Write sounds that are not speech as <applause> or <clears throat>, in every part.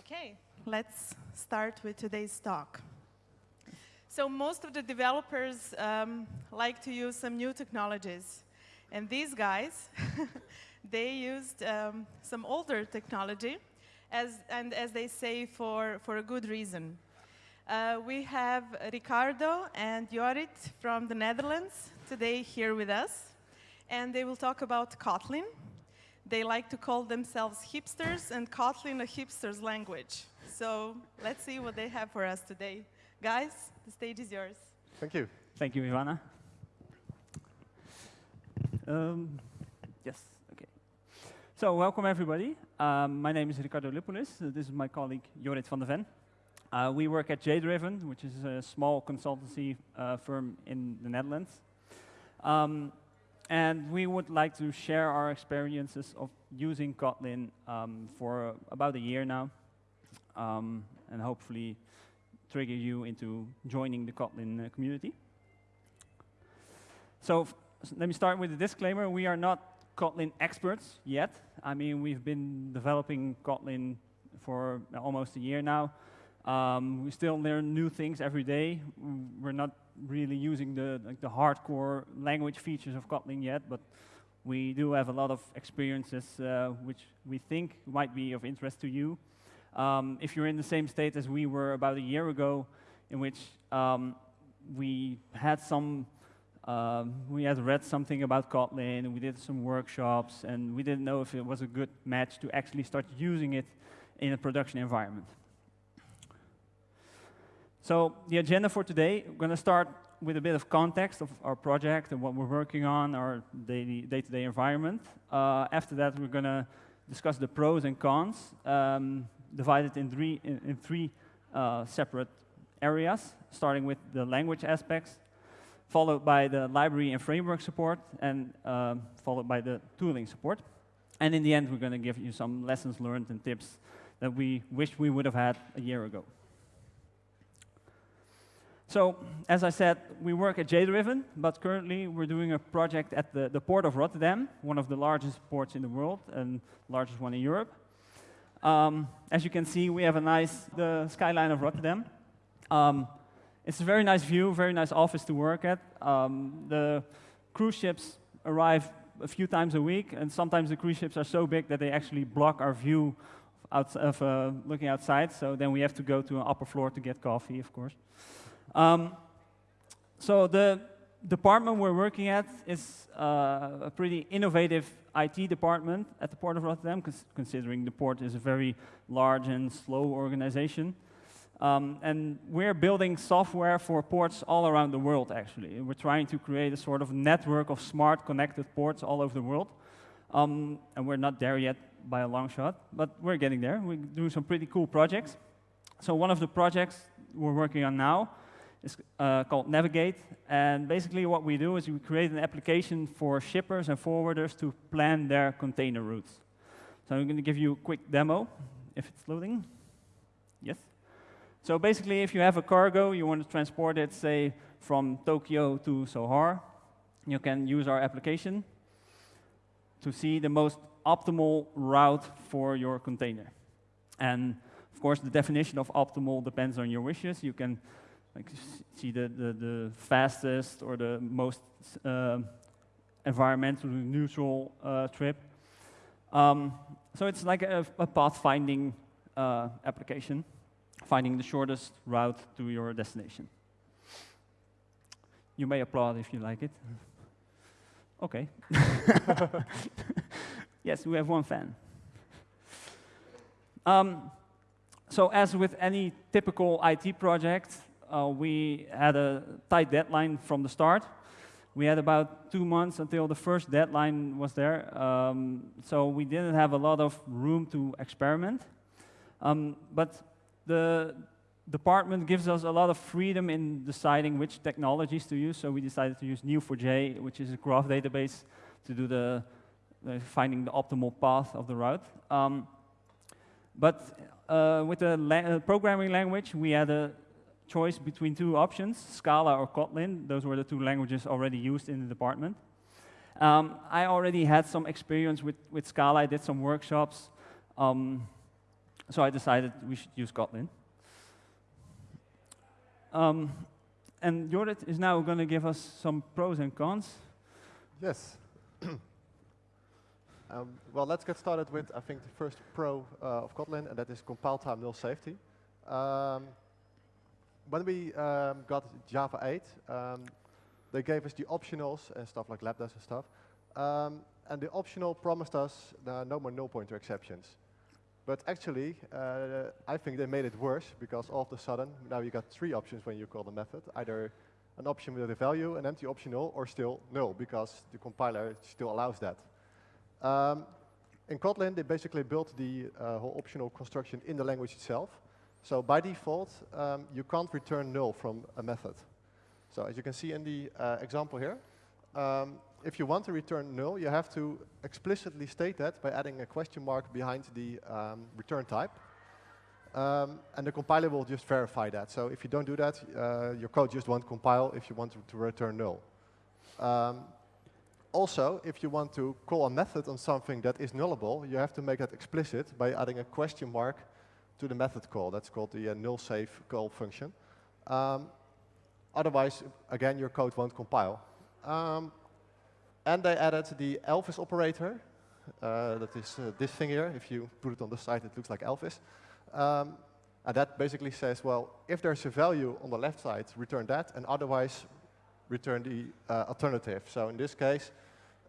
Okay, let's start with today's talk. So most of the developers um, like to use some new technologies. And these guys, <laughs> they used um, some older technology, as, and as they say, for, for a good reason. Uh, we have Ricardo and Jorrit from the Netherlands today here with us, and they will talk about Kotlin. They like to call themselves hipsters, and Kotlin a hipster's language. So let's see what they have for us today. Guys, the stage is yours. Thank you. Thank you, Ivana. Um, yes, okay. So welcome everybody. Um, my name is Ricardo Lippolis. Uh, this is my colleague Jorrit van der Ven. Uh, we work at JDriven, which is a small consultancy uh, firm in the Netherlands. Um, and we would like to share our experiences of using Kotlin um, for about a year now, um, and hopefully trigger you into joining the Kotlin uh, community. So let me start with a disclaimer. We are not Kotlin experts yet. I mean, we've been developing Kotlin for almost a year now. Um, we still learn new things every day. We're not really using the, like the hardcore language features of Kotlin yet, but we do have a lot of experiences uh, which we think might be of interest to you. Um, if you're in the same state as we were about a year ago, in which um, we had some, um, we had read something about Kotlin, and we did some workshops, and we didn't know if it was a good match to actually start using it in a production environment. So the agenda for today, we're going to start with a bit of context of our project and what we're working on, our day-to-day -day environment. Uh, after that, we're going to discuss the pros and cons, um, divided in three, in, in three uh, separate areas, starting with the language aspects, followed by the library and framework support, and uh, followed by the tooling support. And in the end, we're going to give you some lessons learned and tips that we wish we would have had a year ago. So, as I said, we work at JDriven, but currently we're doing a project at the, the port of Rotterdam, one of the largest ports in the world and largest one in Europe. Um, as you can see, we have a nice the skyline of Rotterdam. Um, it's a very nice view, very nice office to work at. Um, the cruise ships arrive a few times a week, and sometimes the cruise ships are so big that they actually block our view of uh, looking outside. So then we have to go to an upper floor to get coffee, of course. Um, so the department we're working at is uh, a pretty innovative IT department at the Port of Rotterdam, considering the port is a very large and slow organization. Um, and we're building software for ports all around the world, actually. We're trying to create a sort of network of smart, connected ports all over the world. Um, and we're not there yet by a long shot, but we're getting there. We're doing some pretty cool projects. So one of the projects we're working on now it's uh, called Navigate. And basically what we do is we create an application for shippers and forwarders to plan their container routes. So I'm going to give you a quick demo, if it's loading. Yes? So basically, if you have a cargo, you want to transport it, say, from Tokyo to Sohar, you can use our application to see the most optimal route for your container. And of course, the definition of optimal depends on your wishes. You can like see the, the, the fastest or the most uh, environmentally neutral uh, trip. Um, so it's like a, a pathfinding uh, application, finding the shortest route to your destination. You may applaud if you like it. Okay. <laughs> yes, we have one fan. Um, so as with any typical IT project, uh, we had a tight deadline from the start. We had about two months until the first deadline was there, um, so we didn't have a lot of room to experiment. Um, but the department gives us a lot of freedom in deciding which technologies to use, so we decided to use Neo4j, which is a graph database, to do the, finding the optimal path of the route. Um, but uh, with the la uh, programming language, we had a choice between two options, Scala or Kotlin. Those were the two languages already used in the department. Um, I already had some experience with, with Scala. I did some workshops. Um, so I decided we should use Kotlin. Um, and Jorrit is now going to give us some pros and cons. Yes. <coughs> um, well, let's get started with, I think, the first pro uh, of Kotlin, and that is compile time null safety. Um, when we um, got Java 8, um, they gave us the optionals and stuff like lambdas and stuff. Um, and the optional promised us uh, no more null pointer exceptions. But actually, uh, I think they made it worse because all of a sudden, now you got three options when you call the method. Either an option with a value, an empty optional, or still null because the compiler still allows that. Um, in Kotlin, they basically built the uh, whole optional construction in the language itself. So by default, um, you can't return null from a method. So as you can see in the uh, example here, um, if you want to return null, you have to explicitly state that by adding a question mark behind the um, return type. Um, and the compiler will just verify that. So if you don't do that, uh, your code just won't compile if you want to, to return null. Um, also, if you want to call a method on something that is nullable, you have to make that explicit by adding a question mark to the method call. That's called the uh, null safe call function. Um, otherwise, again, your code won't compile. Um, and they added the Elvis operator. Uh, that is uh, this thing here. If you put it on the side, it looks like Elvis. Um, and that basically says, well, if there's a value on the left side, return that, and otherwise return the uh, alternative. So in this case,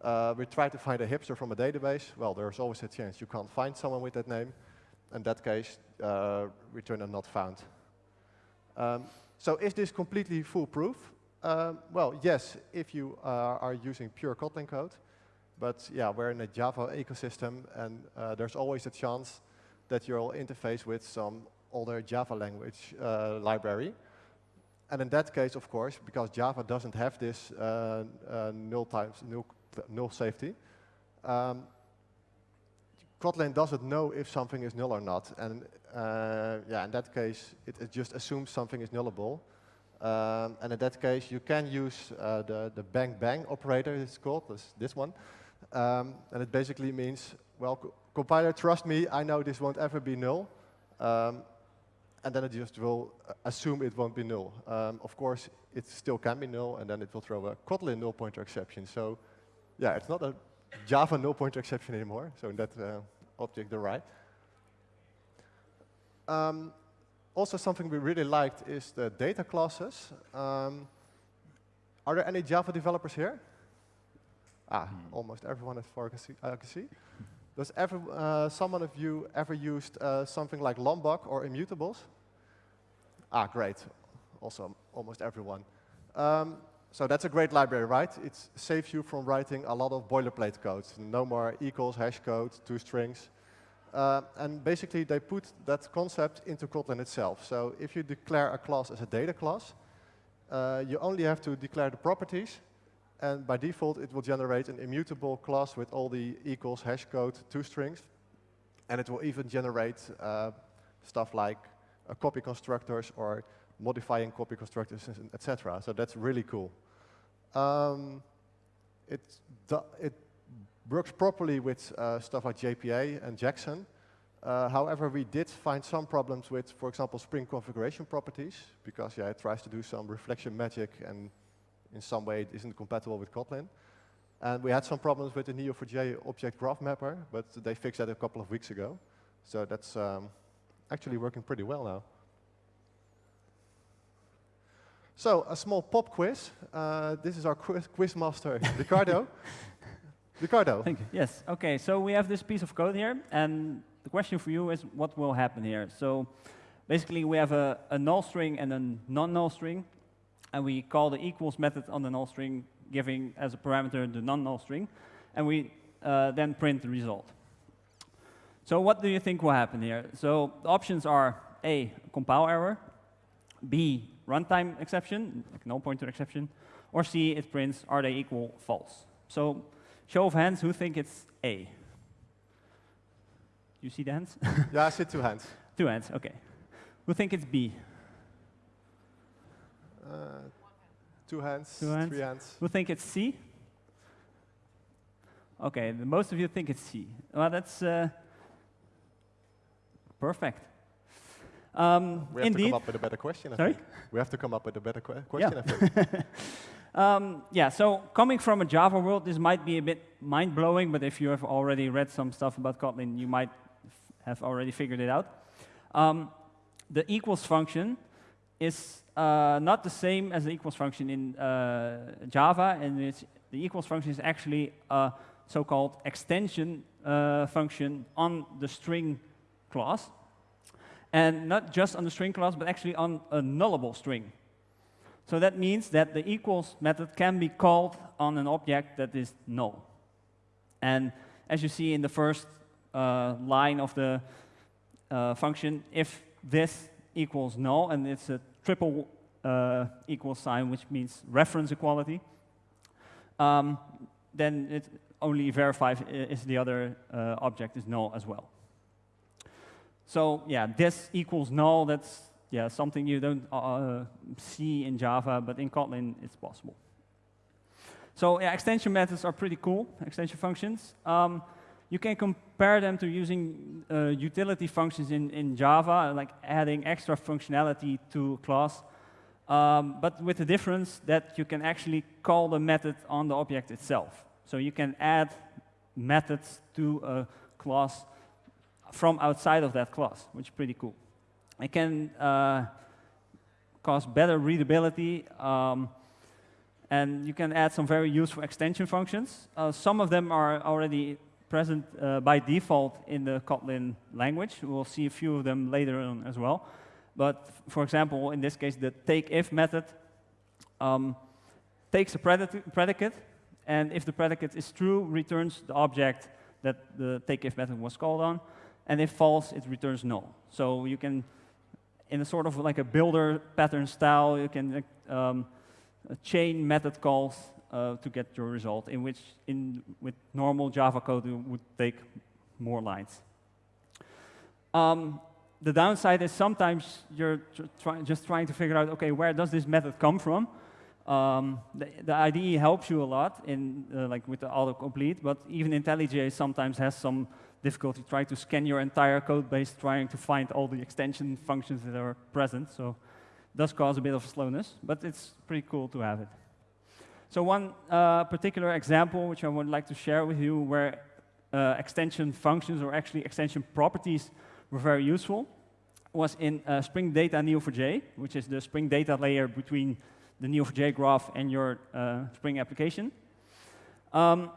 uh, we try to find a hipster from a database. Well, there's always a chance you can't find someone with that name. In that case, uh, return a not found. Um, so is this completely foolproof? Um, well, yes, if you uh, are using pure Kotlin code. But yeah, we're in a Java ecosystem, and uh, there's always a chance that you'll interface with some older Java language uh, library. And in that case, of course, because Java doesn't have this uh, uh, null times null, null safety, um, Kotlin doesn't know if something is null or not. And uh, yeah, in that case, it, it, just assumes something is nullable. Um, and in that case, you can use uh, the, the bang bang operator, it's called, this, this one. Um, and it basically means, well, co compiler, trust me, I know this won't ever be null. Um, and then it just will uh, assume it won't be null. Um, of course, it still can be null, and then it will throw a Kotlin null pointer exception. So yeah, it's not a Java null pointer exception anymore. So in that uh, object, right. Um, also something we really liked is the data classes. Um, are there any Java developers here? Ah, hmm. almost everyone as far as I can see. Does ever, uh, someone of you ever used uh, something like Lombok or immutables? Ah, great. Also, almost everyone. Um, so that's a great library, right? It saves you from writing a lot of boilerplate code. No more equals, hash code, toStrings. Uh, and basically, they put that concept into Kotlin itself. So if you declare a class as a data class, uh, you only have to declare the properties. And by default, it will generate an immutable class with all the equals, hash code, toStrings. And it will even generate uh, stuff like a copy constructors or modifying copy constructors, etc. So that's really cool. Um, it, it works properly with uh, stuff like JPA and Jackson. Uh, however, we did find some problems with, for example, Spring configuration properties, because yeah, it tries to do some reflection magic and in some way it isn't compatible with Kotlin. And we had some problems with the Neo4j object graph mapper, but they fixed that a couple of weeks ago. So that's um, actually working pretty well now. So a small pop quiz. Uh, this is our quiz, quiz master, <laughs> Ricardo. Ricardo. Thank you. Yes. Okay. So we have this piece of code here, and the question for you is, what will happen here? So basically, we have a, a null string and a non-null string, and we call the equals method on the null string, giving as a parameter the non-null string, and we uh, then print the result. So what do you think will happen here? So the options are A, compile error, B, runtime exception, like null pointer exception, or C, it prints are they equal false. So Show of hands, who think it's A? You see the hands? <laughs> yeah, I see two hands. Two hands, okay. Who think it's B? Uh, two hands, two hands, three hands. Who think it's C? Okay, the most of you think it's C. Well, that's uh, Perfect. Um, We have indeed. to come up with a better question, I Sorry? think. We have to come up with a better que question, I think. <laughs> Um, yeah, so coming from a Java world, this might be a bit mind-blowing, but if you have already read some stuff about Kotlin, you might have already figured it out. Um, the equals function is uh, not the same as the equals function in uh, Java, and it's, the equals function is actually a so-called extension uh, function on the string class. And not just on the string class, but actually on a nullable string. So that means that the equals method can be called on an object that is null. And as you see in the first uh, line of the uh, function, if this equals null, and it's a triple uh, equal sign, which means reference equality, um, then it only verifies if the other uh, object is null as well. So yeah, this equals null, that's yeah, something you don't uh, see in Java, but in Kotlin it's possible. So yeah, extension methods are pretty cool, extension functions. Um, you can compare them to using uh, utility functions in, in Java, like adding extra functionality to a class, um, but with the difference that you can actually call the method on the object itself. So you can add methods to a class from outside of that class, which is pretty cool. It can uh, cause better readability, um, and you can add some very useful extension functions. Uh, some of them are already present uh, by default in the Kotlin language. We'll see a few of them later on as well. But for example, in this case, the takeIf method um, takes a predicate, and if the predicate is true, returns the object that the takeIf method was called on, and if false, it returns null. So you can in a sort of like a builder pattern style, you can um, chain method calls uh, to get your result, in which in with normal Java code it would take more lines. Um, the downside is sometimes you're try just trying to figure out, okay, where does this method come from? Um, the, the, IDE helps you a lot in uh, like with the autocomplete, but even IntelliJ sometimes has some difficulty trying to scan your entire code base, trying to find all the extension functions that are present. So it does cause a bit of slowness, but it's pretty cool to have it. So one uh, particular example which I would like to share with you where uh, extension functions or actually extension properties were very useful was in uh, Spring Data Neo4j, which is the Spring Data layer between the Neo4j graph and your uh, Spring application. Um,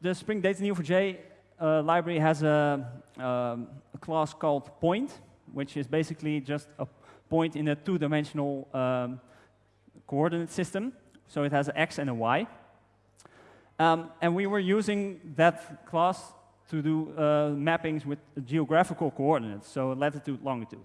the Spring Data Neo4j uh, library has a, um, a, class called point, which is basically just a point in a two-dimensional um, coordinate system. So it has an x and a y. Um, and we were using that class to do uh, mappings with geographical coordinates, so latitude, longitude.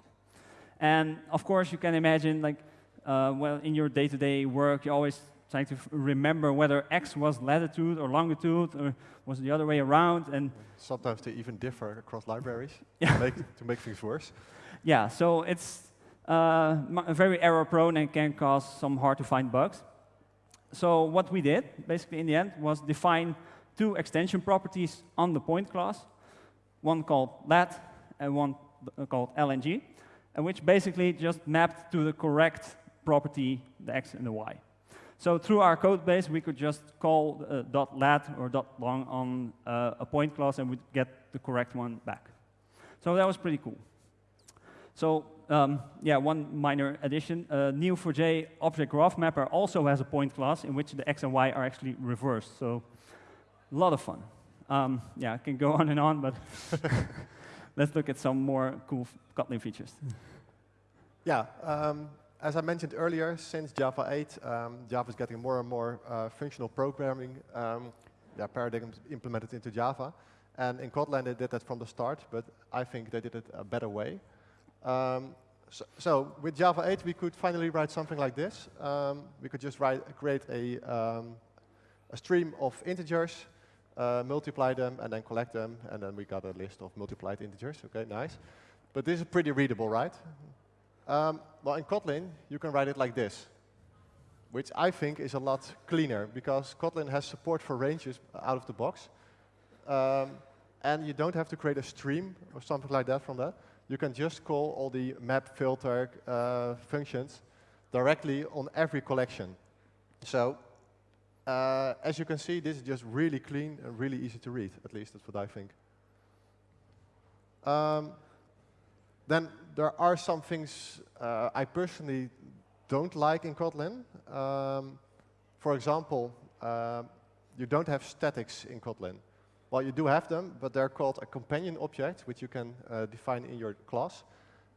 And of course, you can imagine, like, uh, well, in your day-to-day -day work, you always trying to remember whether x was latitude or longitude or was the other way around. And sometimes they even differ across libraries <laughs> to, make, to make things worse. Yeah, so it's uh, very error prone and can cause some hard to find bugs. So what we did, basically in the end, was define two extension properties on the point class, one called lat and one called lng, and which basically just mapped to the correct property, the x and the y. So through our code base, we could just call uh, .lat or .long on uh, a point class and we'd get the correct one back. So that was pretty cool. So um, yeah, one minor addition. Uh, Neo4j Object Graph Mapper also has a point class in which the x and y are actually reversed. So a lot of fun. Um, yeah, I can go <laughs> on and on, but <laughs> let's look at some more cool Kotlin features. Yeah, um, as I mentioned earlier, since Java 8, um, Java is getting more and more uh, functional programming um, yeah, paradigms implemented into Java. And in Kotlin, they did that from the start, but I think they did it a better way. Um, so, so, with Java 8, we could finally write something like this. Um, we could just write, create a, um, a stream of integers, uh, multiply them, and then collect them, and then we got a list of multiplied integers. Okay, nice. But this is pretty readable, right? Well, in Kotlin, you can write it like this, which I think is a lot cleaner because Kotlin has support for ranges out of the box. Um, and you don't have to create a stream or something like that from that. you can just call all the map filter uh, functions directly on every collection. So uh, as you can see, this is just really clean and really easy to read, at least that's what I think. Um, then there are some things uh, I personally don't like in Kotlin. Um, for example, uh, you don't have statics in Kotlin. Well, you do have them, but they're called a companion object, which you can uh, define in your class.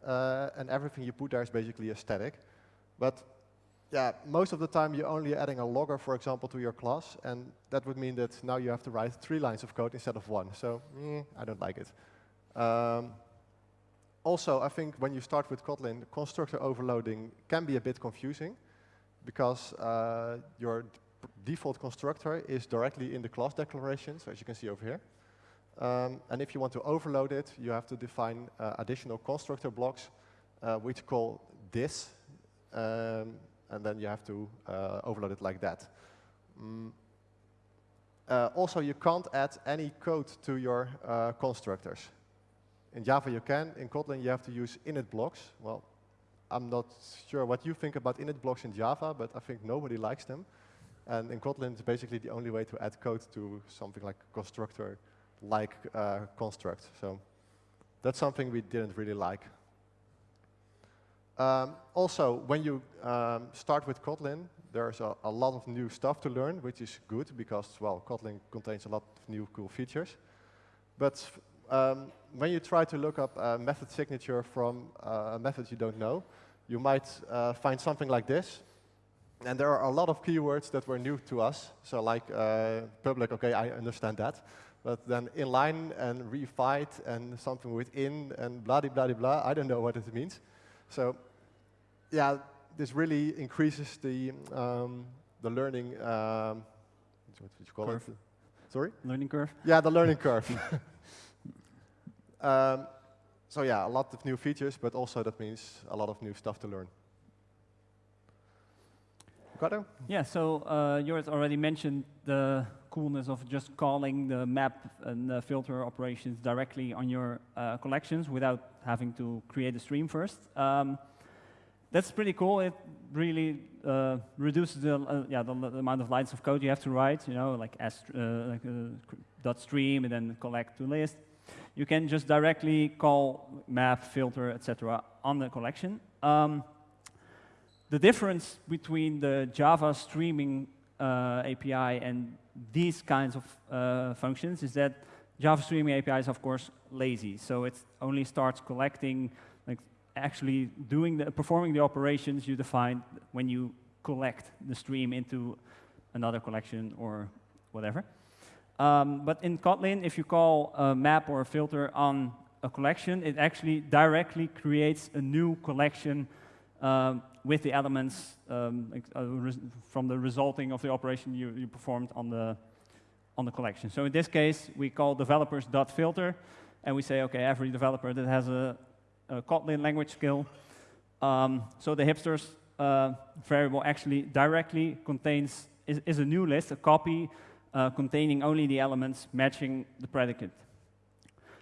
Uh, and everything you put there is basically a static. But yeah, most of the time you're only adding a logger, for example, to your class, and that would mean that now you have to write three lines of code instead of one. So mm, I don't like it. Um, also, I think when you start with Kotlin, constructor overloading can be a bit confusing because uh, your default constructor is directly in the class declarations, as you can see over here. Um, and if you want to overload it, you have to define uh, additional constructor blocks, uh, which call this, um, and then you have to uh, overload it like that. Mm. Uh, also, you can't add any code to your uh, constructors. In Java you can, in Kotlin you have to use init blocks. Well, I'm not sure what you think about init blocks in Java, but I think nobody likes them. And in Kotlin, it's basically the only way to add code to something like constructor-like uh, construct. So that's something we didn't really like. Um, also, when you um, start with Kotlin, there's a, a, lot of new stuff to learn, which is good because, well, Kotlin contains a lot of new cool features. But um, when you try to look up a method signature from uh, a method you don't know, you might uh, find something like this. And there are a lot of keywords that were new to us. So like uh, public, okay, I understand that. But then inline and reified and something within and blah, blah, blah, blah, I don't know what it means. So yeah, this really increases the, um, the learning, um, what you call curve. it? Sorry? Learning curve? Yeah, the learning curve. <laughs> um, so yeah, a lot of new features, but also that means a lot of new stuff to learn. Ricardo? Yeah, so uh, Jorrit already mentioned the coolness of just calling the map and the filter operations directly on your uh, collections without having to create a stream first. Um, that's pretty cool. It really uh, reduces the, uh, yeah, the, the, amount of lines of code you have to write, you know, like, as, uh, like uh, dot stream and then collect to list. You can just directly call map, filter, etc. on the collection. Um, the difference between the Java streaming uh, API and these kinds of uh, functions is that Java streaming API is, of course, lazy. So it only starts collecting, like actually doing the, performing the operations you define when you collect the stream into another collection or whatever. Um, but in Kotlin, if you call a map or a filter on a collection, it actually directly creates a new collection um, with the elements um, uh, from the resulting of the operation you, you performed on the, on the collection. So in this case, we call developers.filter, and we say, okay, every developer that has a, a Kotlin language skill. Um, so the hipsters uh, variable actually directly contains, is, is, a new list, a copy uh, containing only the elements matching the predicate.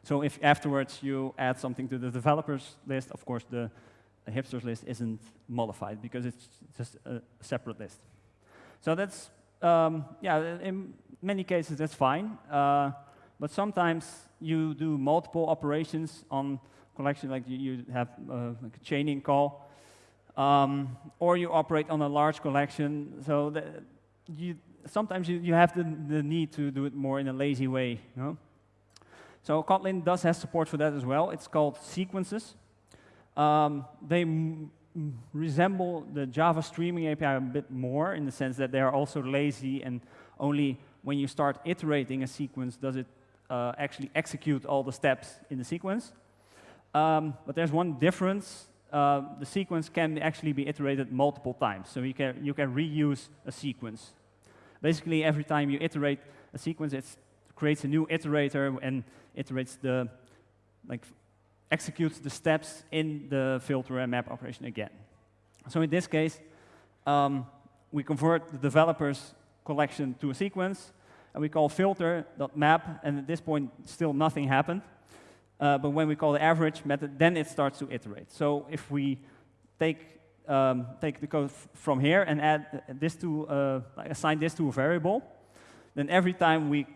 So if afterwards you add something to the developers list, of course the a hipsters list isn't modified because it's just a separate list. So that's, um, yeah, in many cases that's fine. Uh, but sometimes you do multiple operations on collection, like you, you have uh, like a chaining call, um, or you operate on a large collection. So you, sometimes you, you have the, the need to do it more in a lazy way. You know? So Kotlin does have support for that as well. It's called sequences. Um, they resemble the Java streaming API a bit more in the sense that they are also lazy and only when you start iterating a sequence does it uh, actually execute all the steps in the sequence. Um, but there's one difference. Uh, the sequence can actually be iterated multiple times, so you can, you can reuse a sequence. Basically, every time you iterate a sequence, it creates a new iterator and iterates the like executes the steps in the filter and map operation again. So in this case, um, we convert the developer's collection to a sequence, and we call filter.map, and at this point, still nothing happened. Uh, but when we call the average method, then it starts to iterate. So if we take um, take the code from here and add this to uh, assign this to a variable, then every time we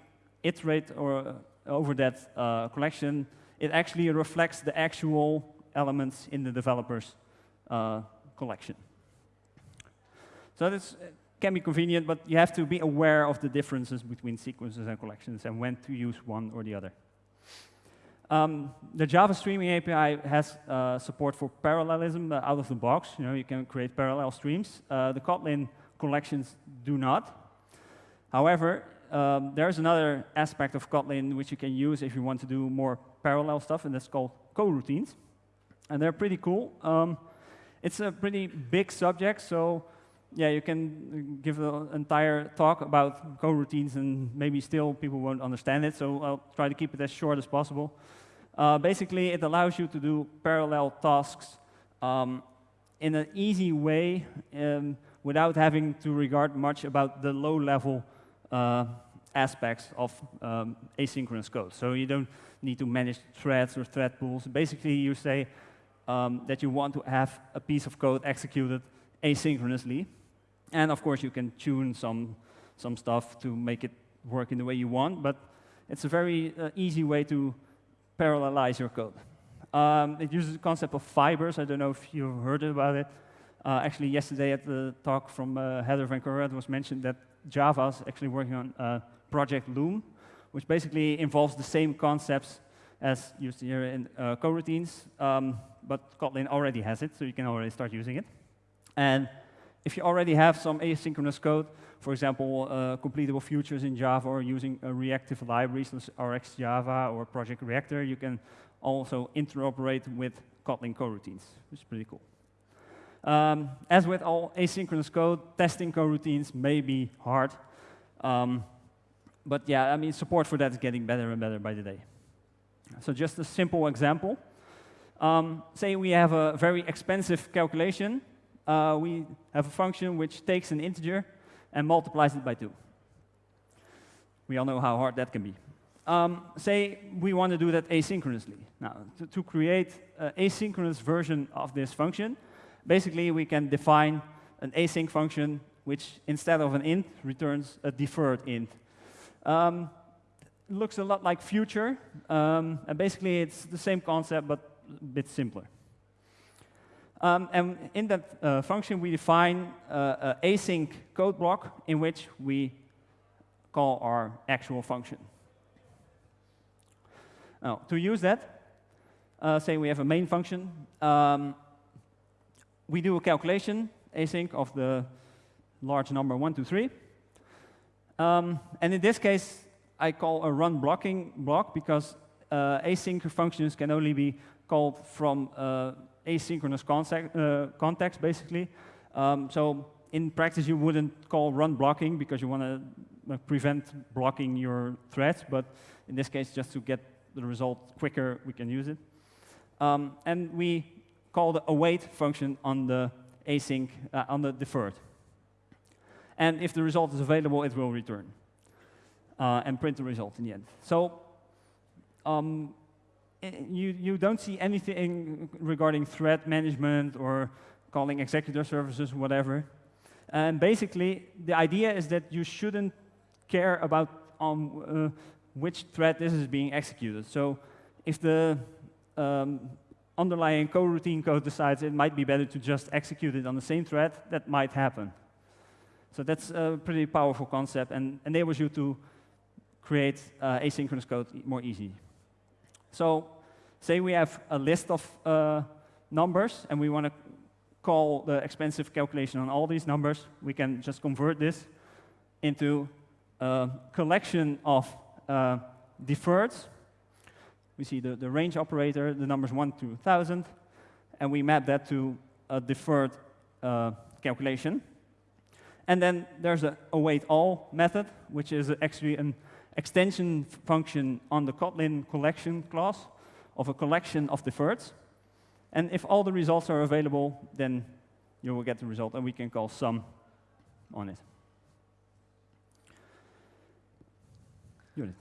iterate or uh, over that uh, collection, it actually reflects the actual elements in the developer's uh, collection. So this can be convenient, but you have to be aware of the differences between sequences and collections and when to use one or the other. Um, the Java Streaming API has uh, support for parallelism uh, out of the box. You know, you can create parallel streams. Uh, the Kotlin collections do not. However, um, there's another aspect of Kotlin which you can use if you want to do more parallel stuff, and that's called coroutines. And they're pretty cool. Um, it's a pretty big subject, so yeah, you can give an entire talk about coroutines, and maybe still people won't understand it, so I'll try to keep it as short as possible. Uh, basically, it allows you to do parallel tasks um, in an easy way um, without having to regard much about the low-level uh, aspects of um, asynchronous code. So you don't need to manage threads or thread pools. Basically, you say um, that you want to have a piece of code executed asynchronously. And of course, you can tune some, some stuff to make it work in the way you want, but it's a very uh, easy way to parallelize your code. Um, it uses the concept of fibers. I don't know if you've heard about it. Uh, actually, yesterday at the talk from uh, Heather Van it was mentioned that Java is actually working on uh, Project Loom, which basically involves the same concepts as used here in uh, coroutines, um, but Kotlin already has it, so you can already start using it. And if you already have some asynchronous code, for example, uh, completable futures in Java or using a reactive libraries, RxJava or Project Reactor, you can also interoperate with Kotlin coroutines, which is pretty cool. Um, as with all asynchronous code, testing coroutines may be hard. Um, but yeah, I mean, support for that is getting better and better by the day. So just a simple example. Um, say we have a very expensive calculation uh, we have a function which takes an integer and multiplies it by 2. We all know how hard that can be. Um, say we want to do that asynchronously. Now, to, to create an asynchronous version of this function, basically we can define an async function which, instead of an int, returns a deferred int. Um, looks a lot like future, um, and basically it's the same concept, but a bit simpler. Um, and in that uh, function, we define uh, an async code block in which we call our actual function. Now, to use that, uh, say we have a main function. Um, we do a calculation, async, of the large number 1, 2, 3. Um, and in this case, I call a run blocking block because uh, async functions can only be called from uh, asynchronous context, uh, context basically. Um, so in practice, you wouldn't call run blocking because you want to uh, prevent blocking your threads, but in this case, just to get the result quicker, we can use it. Um, and we call the await function on the async, uh, on the deferred. And if the result is available, it will return uh, and print the result in the end. So um, you, you don't see anything regarding thread management or calling executor services, or whatever. And basically, the idea is that you shouldn't care about um, uh, which thread this is being executed. So if the um, underlying coroutine code decides it might be better to just execute it on the same thread, that might happen. So that's a pretty powerful concept and enables you to create uh, asynchronous code more easy. So say we have a list of uh, numbers and we want to call the expensive calculation on all these numbers, we can just convert this into a collection of uh, deferreds. We see the, the range operator, the numbers 1 to 1,000, and we map that to a deferred uh, calculation. And then there's a await all method, which is actually an extension function on the Kotlin collection class of a collection of deferreds. And if all the results are available, then you will get the result, and we can call sum on it. Unit.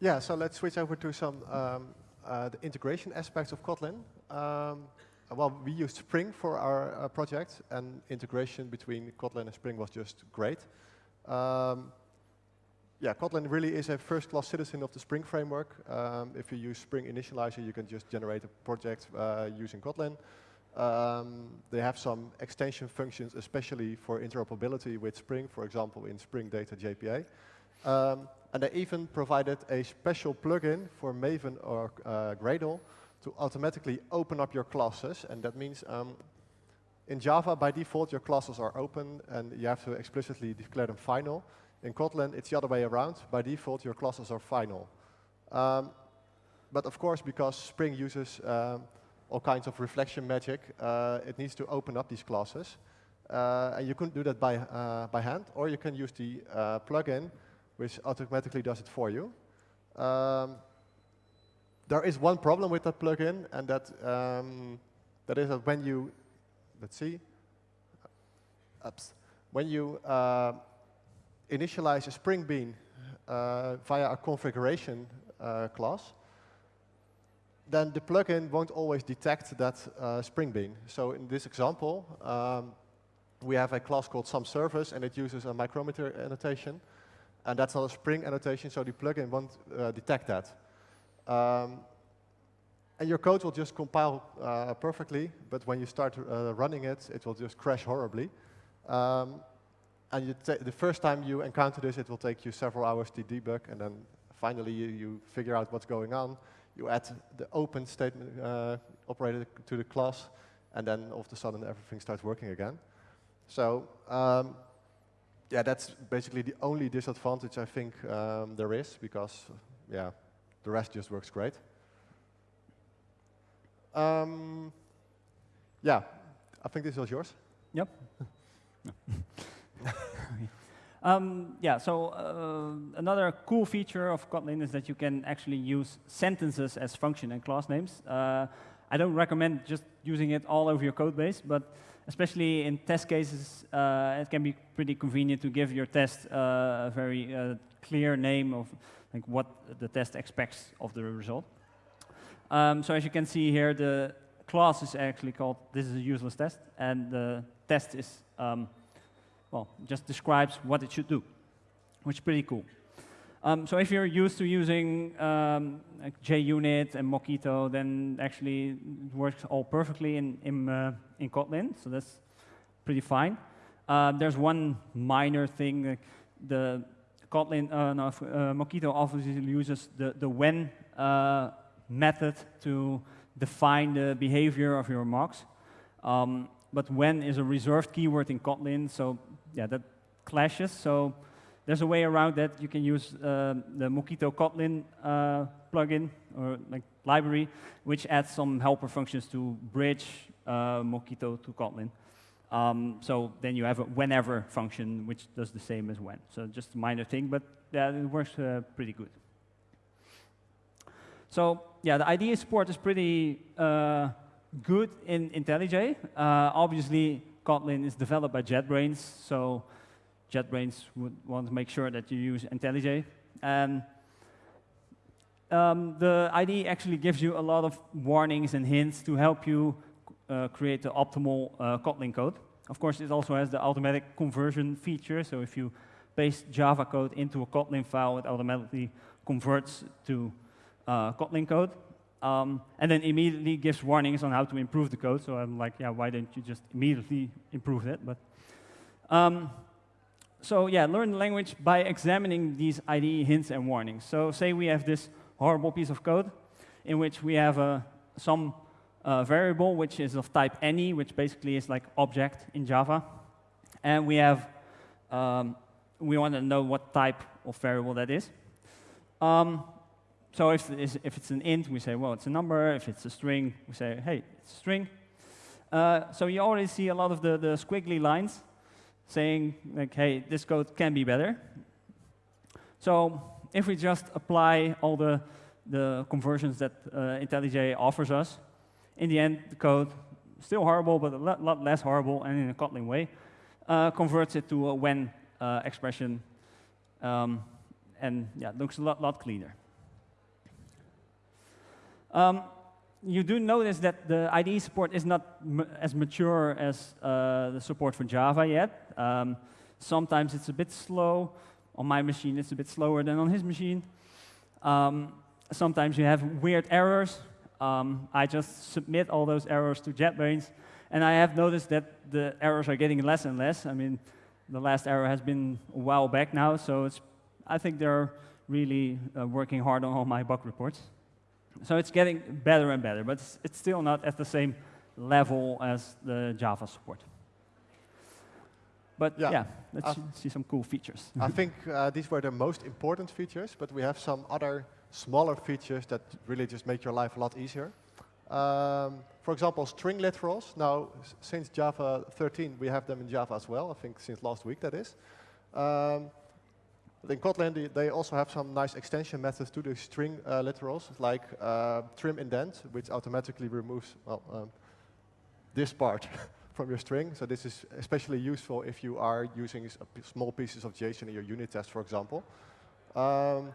Yeah, so let's switch over to some um, uh, the integration aspects of Kotlin. Um, well, we used Spring for our uh, project, and integration between Kotlin and Spring was just great. Um, yeah, Kotlin really is a first-class citizen of the Spring framework. Um, if you use Spring Initializr, you can just generate a project uh, using Kotlin. Um, they have some extension functions, especially for interoperability with Spring, for example, in Spring Data JPA. Um, and they even provided a special plugin for Maven or uh, Gradle to automatically open up your classes. And that means um, in Java, by default, your classes are open and you have to explicitly declare them final. In Kotlin, it's the other way around. By default, your classes are final. Um, but of course, because Spring uses um, all kinds of reflection magic, uh, it needs to open up these classes. Uh, and you can do that by, uh, by hand, or you can use the uh, plugin, which automatically does it for you. Um, there is one problem with that plugin, and that, um, that is that when you, let's see, ups, when you uh, initialize a Spring Bean uh, via a configuration uh, class, then the plugin won't always detect that uh, Spring Bean. So in this example, um, we have a class called SomeService, and it uses a micrometer annotation. And that's not a Spring annotation, so the plugin won't uh, detect that. Um, and your code will just compile uh, perfectly, but when you start uh, running it, it will just crash horribly. Um, and the first time you encounter this, it will take you several hours to debug, and then finally you, you figure out what's going on. You add the open statement uh, operator to the class, and then all of a sudden everything starts working again. So um, yeah, that's basically the only disadvantage I think um, there is, because yeah, the rest just works great. Um, yeah, I think this was yours. Yep. <laughs> <laughs> um, yeah, so uh, another cool feature of Kotlin is that you can actually use sentences as function and class names. Uh, I don't recommend just using it all over your code base, but especially in test cases, uh, it can be pretty convenient to give your test uh, a very uh, clear name of like what the test expects of the result. Um, so as you can see here, the class is actually called this is a useless test, and the test is um, well, just describes what it should do, which is pretty cool. Um, so if you're used to using um, like JUnit and Mockito, then actually it works all perfectly in, in, uh, in Kotlin, so that's pretty fine. Uh, there's one minor thing, like the Kotlin, uh, no, uh, Mockito obviously uses the, the when uh, method to define the behavior of your mocks. Um, but when is a reserved keyword in Kotlin, so yeah, that clashes. So there's a way around that. You can use uh, the Mockito Kotlin uh, plugin or like library, which adds some helper functions to bridge uh, Mockito to Kotlin. Um, so then you have a whenever function, which does the same as when. So just a minor thing, but yeah, it works uh, pretty good. So yeah, the IDE support is pretty uh, good in IntelliJ. Uh, obviously, Kotlin is developed by JetBrains, so JetBrains would want to make sure that you use IntelliJ. And um, the IDE actually gives you a lot of warnings and hints to help you uh, create the optimal uh, Kotlin code. Of course, it also has the automatic conversion feature, so if you paste Java code into a Kotlin file, it automatically converts to uh, Kotlin code. Um, and then immediately gives warnings on how to improve the code. So I'm like, yeah, why didn't you just immediately improve it? But um, so yeah, learn the language by examining these IDE hints and warnings. So say we have this horrible piece of code in which we have a, some uh, variable which is of type any, which basically is like object in Java. And we have, um, we want to know what type of variable that is. Um, so if, if it's an int, we say, well, it's a number. If it's a string, we say, hey, it's a string. Uh, so you already see a lot of the, the squiggly lines saying, like, hey, this code can be better. So if we just apply all the, the conversions that uh, IntelliJ offers us, in the end, the code, still horrible, but a lot, lot less horrible, and in a Kotlin way, uh, converts it to a when uh, expression, um, and yeah, looks a lot, lot cleaner. Um, you do notice that the IDE support is not as mature as uh, the support for Java yet. Um, sometimes it's a bit slow. On my machine, it's a bit slower than on his machine. Um, sometimes you have weird errors. Um, I just submit all those errors to JetBrains, and I have noticed that the errors are getting less and less. I mean, the last error has been a while back now, so it's, I think they're really uh, working hard on all my bug reports. So it's getting better and better, but it's, it's still not at the same level as the Java support. But yeah, yeah let's uh, see some cool features. I <laughs> think uh, these were the most important features, but we have some other smaller features that really just make your life a lot easier. Um, for example, string literals. Now, since Java 13, we have them in Java as well. I think since last week, that is. Um, in Kotlin, they also have some nice extension methods to the string uh, literals, like uh, trim indent, which automatically removes well, um, this part <laughs> from your string. So this is especially useful if you are using small pieces of JSON in your unit test, for example. Um,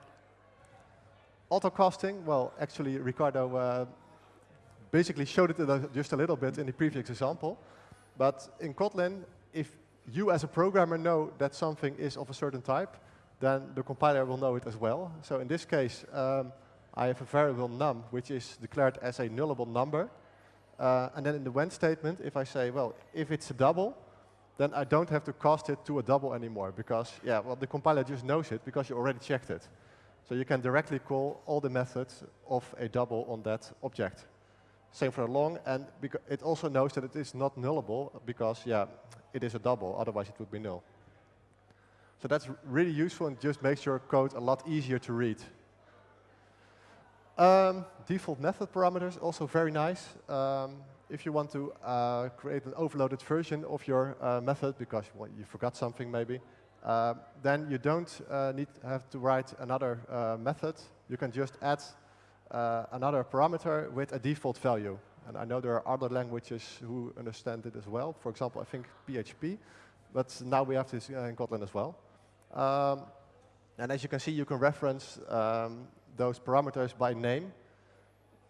auto-casting, well, actually, Ricardo uh, basically showed it just a little bit in the previous example. But in Kotlin, if you as a programmer know that something is of a certain type, then the compiler will know it as well. So in this case, um, I have a variable num, which is declared as a nullable number. Uh, and then in the when statement, if I say, well, if it's a double, then I don't have to cast it to a double anymore because, yeah, well, the compiler just knows it because you already checked it. So you can directly call all the methods of a double on that object. Same for a long, and it also knows that it is not nullable because, yeah, it is a double, otherwise it would be null. So that's really useful and just makes your code a lot easier to read. Um, default method parameters, also very nice. Um, if you want to uh, create an overloaded version of your uh, method because well, you forgot something maybe, uh, then you don't uh, need have to write another uh, method. You can just add uh, another parameter with a default value. And I know there are other languages who understand it as well. For example, I think PHP. But now we have this in Kotlin as well. Um, and as you can see, you can reference um, those parameters by name.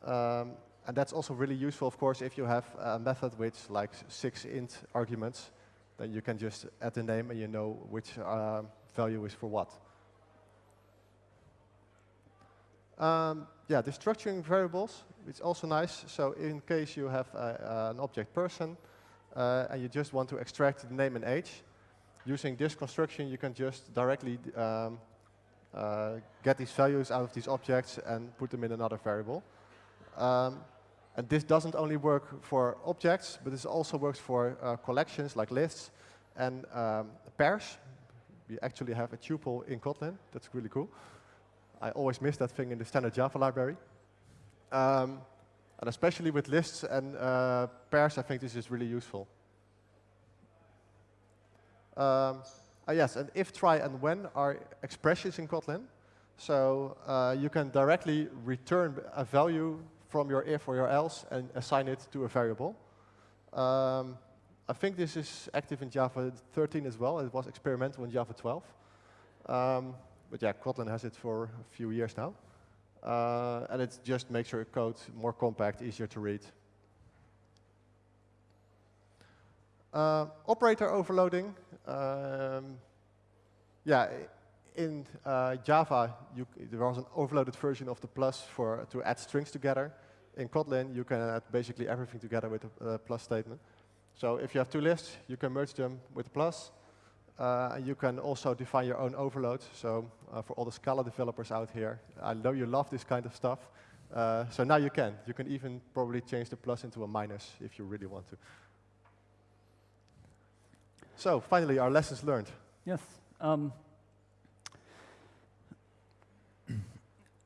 Um, and that's also really useful, of course, if you have a method with like six int arguments, then you can just add the name and you know which uh, value is for what. Um, yeah, destructuring variables, it's also nice. So in case you have uh, an object person, uh, and you just want to extract the name and age, using this construction, you can just directly um, uh, get these values out of these objects and put them in another variable. Um, and this doesn't only work for objects, but this also works for uh, collections like lists and um, pairs. We actually have a tuple in Kotlin. That's really cool. I always miss that thing in the standard Java library. Um, and especially with lists and uh, pairs, I think this is really useful. Um, uh, yes, and if, try, and when are expressions in Kotlin. So uh, you can directly return a value from your if or your else and assign it to a variable. Um, I think this is active in Java 13 as well. It was experimental in Java 12. Um, but yeah, Kotlin has it for a few years now. Uh, and it just makes your code more compact, easier to read. Uh, operator overloading. Um, yeah, in uh, Java, you, there was an overloaded version of the plus for to add strings together. In Kotlin, you can add basically everything together with a, a plus statement. So if you have two lists, you can merge them with a plus. Uh, you can also define your own overload. So uh, for all the Scala developers out here, I know you love this kind of stuff. Uh, so now you can. You can even probably change the plus into a minus if you really want to. So finally, our lessons learned. Yes. Um, <clears throat>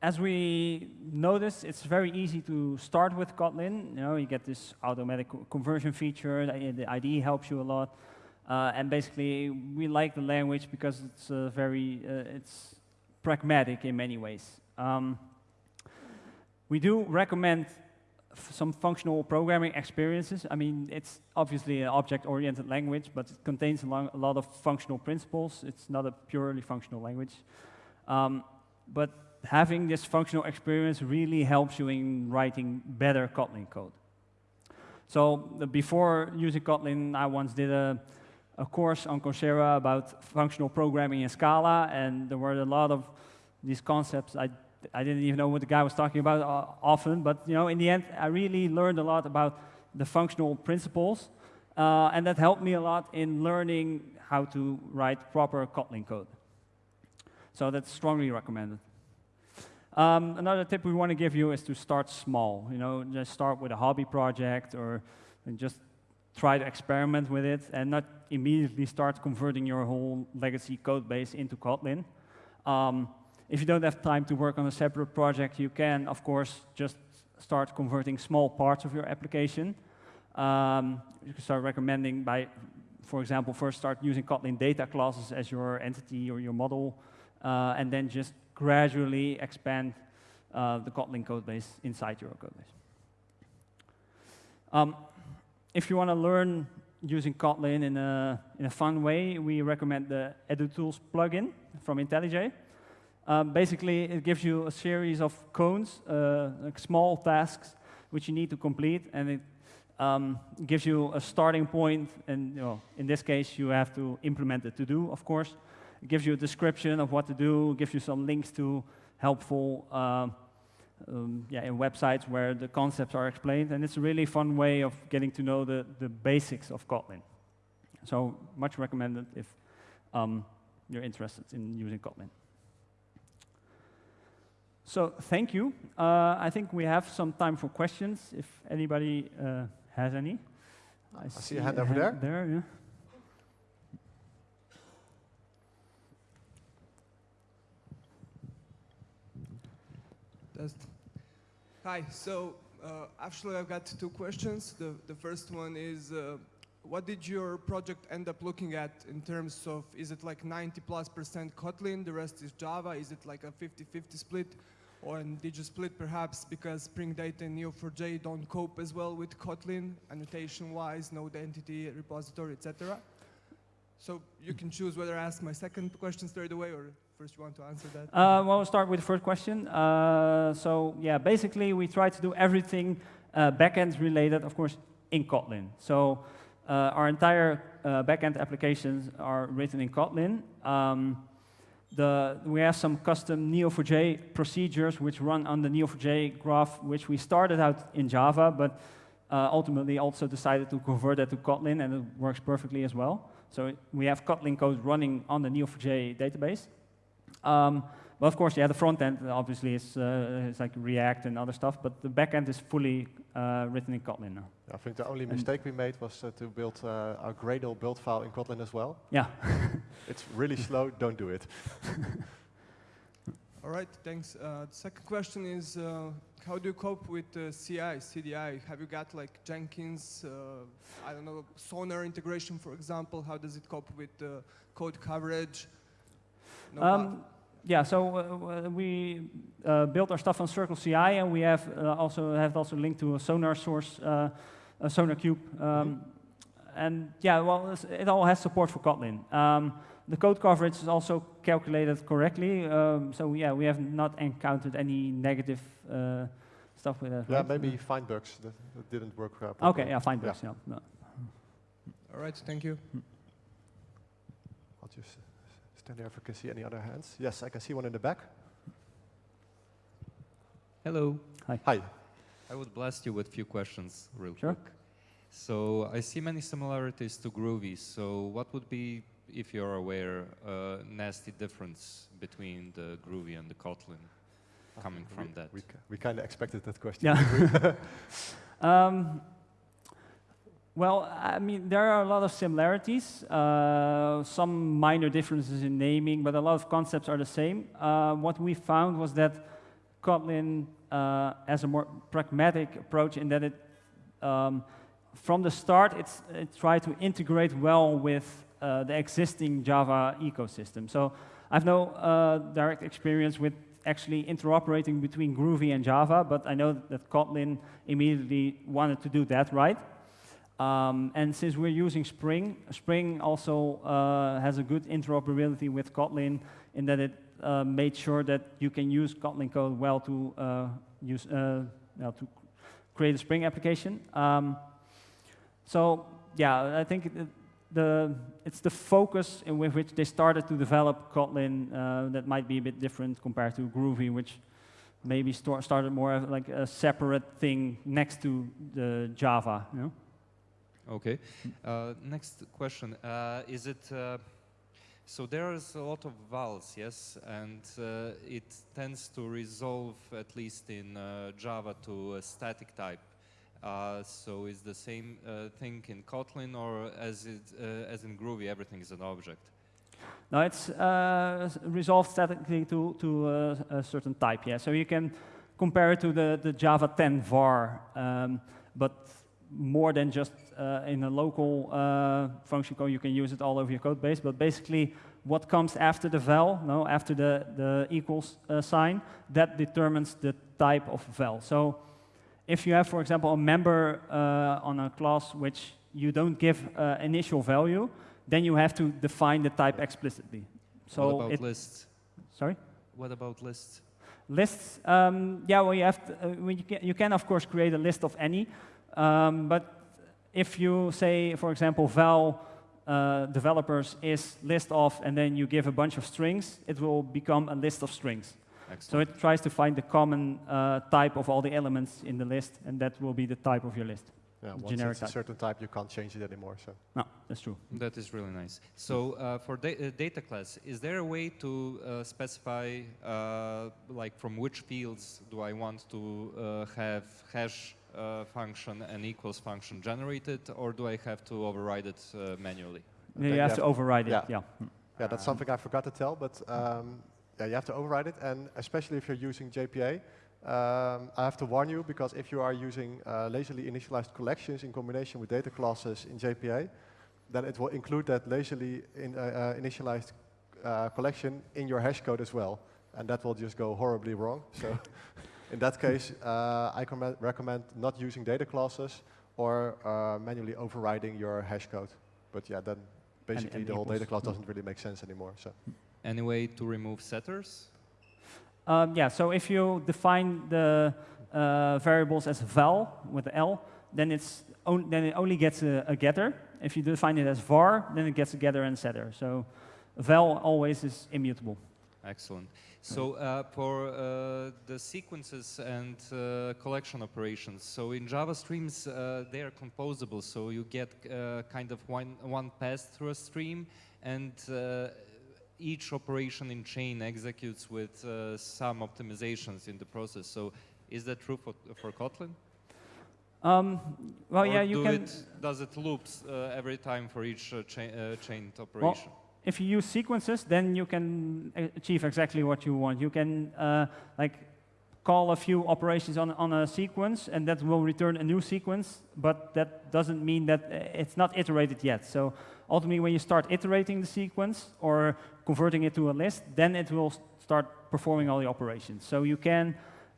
as we noticed, it's very easy to start with Kotlin. You know, you get this automatic conversion feature. The IDE helps you a lot. Uh, and basically, we like the language because it's uh, very, uh, it's pragmatic in many ways. Um, we do recommend some functional programming experiences. I mean, it's obviously an object-oriented language, but it contains a, a, lot of functional principles. It's not a purely functional language. Um, but having this functional experience really helps you in writing better Kotlin code. So before using Kotlin, I once did a, a course on Coursera about functional programming in Scala, and there were a lot of these concepts I I didn't even know what the guy was talking about uh, often, but you know, in the end, I really learned a lot about the functional principles, uh, and that helped me a lot in learning how to write proper Kotlin code. So that's strongly recommended. Um, another tip we want to give you is to start small. You know, just start with a hobby project or just try to experiment with it and not immediately start converting your whole legacy code base into Kotlin. Um, if you don't have time to work on a separate project, you can, of course, just start converting small parts of your application. Um, you can start recommending by, for example, first start using Kotlin data classes as your entity or your model, uh, and then just gradually expand uh, the Kotlin code base inside your code base. Um, if you want to learn using Kotlin in a, in a fun way, we recommend the EduTools plugin from IntelliJ. Um, basically, it gives you a series of koans, uh, like small tasks, which you need to complete, and it um, gives you a starting point, and you know, in this case, you have to implement the to-do, of course. It gives you a description of what to do, gives you some links to helpful um, um, yeah, in websites where the concepts are explained, and it's a really fun way of getting to know the, the basics of Kotlin. So much recommended if um, you're interested in using Kotlin. So thank you. Uh, I think we have some time for questions, if anybody uh, has any. I, I see, see, a hand over hand there. There, yeah. Hi, so uh, actually I've got two questions. The, the first one is, uh, what did your project end up looking at in terms of, is it like 90 plus percent Kotlin, the rest is Java, is it like a 50-50 split? Or did you split perhaps because Spring Data and Neo4j don't cope as well with Kotlin, annotation-wise, node entity, repository, etc.? So you can choose whether I ask my second question straight away or first you want to answer that? Uh, well, we'll start with the first question. Uh, so yeah, basically we try to do everything uh, backend related, of course, in Kotlin. So uh, our entire uh, backend applications are written in Kotlin. Um, the, we have some custom Neo4j procedures which run on the Neo4j graph, which we started out in Java, but uh, ultimately also decided to convert that to Kotlin, and it works perfectly as well. So we have Kotlin code running on the Neo4j database. Um, well, of course, yeah, the front end obviously is, uh, is like React and other stuff, but the back end is fully uh, written in Kotlin now. I think the only mistake we made was uh, to build uh, our Gradle build file in Kotlin as well. Yeah. <laughs> it's really slow, don't do it. <laughs> All right, thanks. Uh, the second question is, uh, how do you cope with CI, CDI? Have you got like Jenkins, I don't know, Sonar integration, for example? How does it cope with code coverage? No um, yeah, so uh, we uh, built our stuff on Circle CI, and we have uh, also have also linked to a Sonar source, uh, a SonarQube, um, mm -hmm. and yeah, well, it all has support for Kotlin. Um, the code coverage is also calculated correctly, um, so yeah, we have not encountered any negative uh, stuff with that. Yeah, right? maybe FindBugs that, that didn't work properly. Okay, yeah, FindBugs. Yeah. yeah. All right, thank you. I'll just. Stand there if I can see any other hands. Yes, I can see one in the back. Hello. Hi. Hi. I would blast you with a few questions real sure. quick. So I see many similarities to Groovy. So what would be, if you're aware, a nasty difference between the Groovy and the Kotlin coming from we, that? We, we kind of expected that question. Yeah. <laughs> <laughs> um, well, I mean, there are a lot of similarities, uh, some minor differences in naming, but a lot of concepts are the same. Uh, what we found was that Kotlin uh, has a more pragmatic approach in that it, um, from the start, it's, it tried to integrate well with uh, the existing Java ecosystem. So I have no uh, direct experience with actually interoperating between Groovy and Java, but I know that Kotlin immediately wanted to do that right. Um, and since we're using Spring, Spring also uh, has a good interoperability with Kotlin in that it uh, made sure that you can use Kotlin code well to uh, use uh, well, to create a Spring application. Um, so yeah, I think it, the it's the focus in with which they started to develop Kotlin uh, that might be a bit different compared to Groovy, which maybe started more like a separate thing next to the Java. You know? Okay. Uh, next question. Uh, is it, uh, so there is a lot of vals, yes, and uh, it tends to resolve, at least in uh, Java, to a static type. Uh, so is the same thing in Kotlin, or as, it, as in Groovy, everything is an object? No, it's resolved statically to, to a certain type, yeah. So you can compare it to the, the Java 10 var, um, but more than just uh, in a local uh, function call. you can use it all over your code base. But basically, what comes after the val, no, after the, the equals uh, sign, that determines the type of val. So if you have, for example, a member uh, on a class which you don't give uh, initial value, then you have to define the type explicitly. So what about lists? sorry, What about lists? lists. Um, yeah, well, you have to, uh, you, can, you can of course create a list of any, um, but if you say, for example, val uh, developers is list of, and then you give a bunch of strings, it will become a list of strings. So it tries to find the common uh, type of all the elements in the list, and that will be the type of your list. Yeah, once Generic it's a type. certain type, you can't change it anymore. So No, that's true. That is really nice. So uh, for da uh, data class, is there a way to uh, specify, uh, like from which fields do I want to uh, have hash uh, function and equals function generated, or do I have to override it uh, manually? Yeah, think you have to override it. yeah. Yeah. yeah, that's Um, something I forgot to tell, but um, yeah, you have to override it, and especially if you're using JPA. Um, I have to warn you because if you are using uh, lazily initialized collections in combination with data classes in JPA, then it will include that lazily in, uh, uh, initialized uh, collection in your hash code as well, and that will just go horribly wrong. So <laughs> in that case, uh, I recommend not using data classes or uh, manually overriding your hash code. But yeah, then basically and the whole data class doesn't really make sense anymore. So. Any way to remove setters? Um, yeah, so if you define the uh, variables as val with the L, then, it's on, then it only gets a, a getter. If you define it as var, then it gets a getter and setter. So val always is immutable. Excellent. So uh, for uh, the sequences and uh, collection operations, so in Java streams uh, they are composable, so you get uh, kind of one, one pass through a stream, and uh, each operation in chain executes with uh, some optimizations in the process. So is that true for, for Kotlin? Um, well, Or yeah, you do can. It, does it loops uh, every time for each uh, cha uh, chained operation? If you use sequences, then you can achieve exactly what you want. You can uh, like call a few operations on, on a sequence, and that will return a new sequence, but that doesn't mean that uh, it's not iterated yet. So ultimately, when you start iterating the sequence or converting it to a list, then it will start performing all the operations. So you can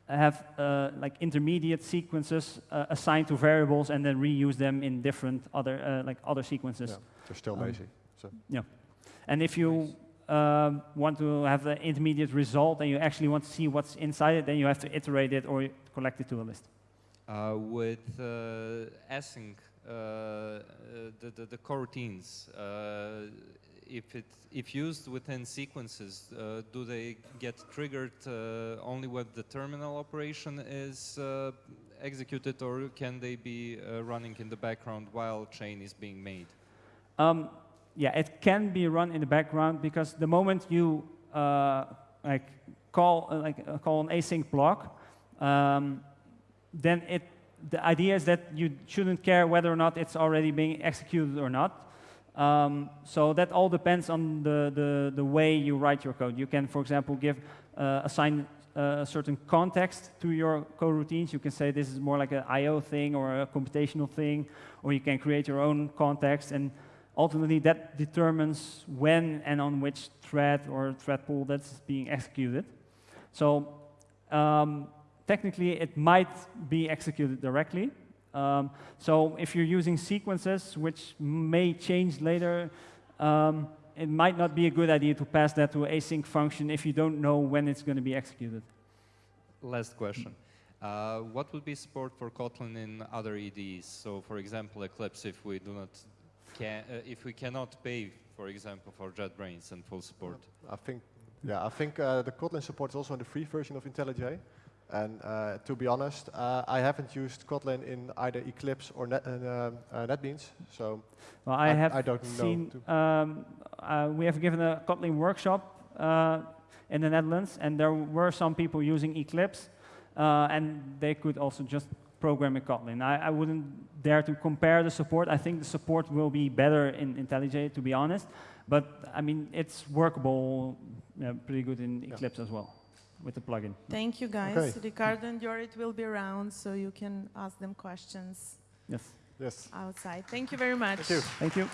have uh, like intermediate sequences uh, assigned to variables and then reuse them in different other uh, like other sequences. Yeah, they're still Um, lazy. So And if you um, want to have the intermediate result and you actually want to see what's inside it, then you have to iterate it or collect it to a list. Uh, with uh, async, uh, uh, the, the, the coroutines, uh, if, it, if used within sequences, uh, do they get triggered uh, only when the terminal operation is uh, executed or can they be uh, running in the background while chain is being made? Um, yeah, it can be run in the background because the moment you uh, like call uh, like uh, call an async block, um, then it the idea is that you shouldn't care whether or not it's already being executed or not. Um, so that all depends on the, the, the way you write your code. You can, for example, give uh, assign uh, a certain context to your coroutines. You can say this is more like an I/O thing or a computational thing, or you can create your own context. And ultimately, that determines when and on which thread or thread pool that's being executed. So um, technically, it might be executed directly. Um, so if you're using sequences, which may change later, um, it might not be a good idea to pass that to a async function if you don't know when it's going to be executed. Last question. Uh, what would be support for Kotlin in other IDEs? So, for example, Eclipse, if we do not can, uh, if we cannot pay, for example, for JetBrains and full support. I think, yeah, I think uh, the Kotlin support is also in the free version of IntelliJ. And uh, to be honest, uh, I haven't used Kotlin in either Eclipse or Net, uh, uh, NetBeans. So Well, I, I- have I don't know seen, to- um, uh, we have given a Kotlin workshop uh, in the Netherlands, and there were some people using Eclipse, uh, and they could also just program in Kotlin. I, I wouldn't dare to compare the support. I think the support will be better in IntelliJ, to be honest. But I mean, it's workable uh, pretty good in Yeah. Eclipse as well with the plugin. Thank you, guys. Okay. Ricardo and Jorit will be around, so you can ask them questions Yes. yes, outside. Thank you very much. thank you. Thank you.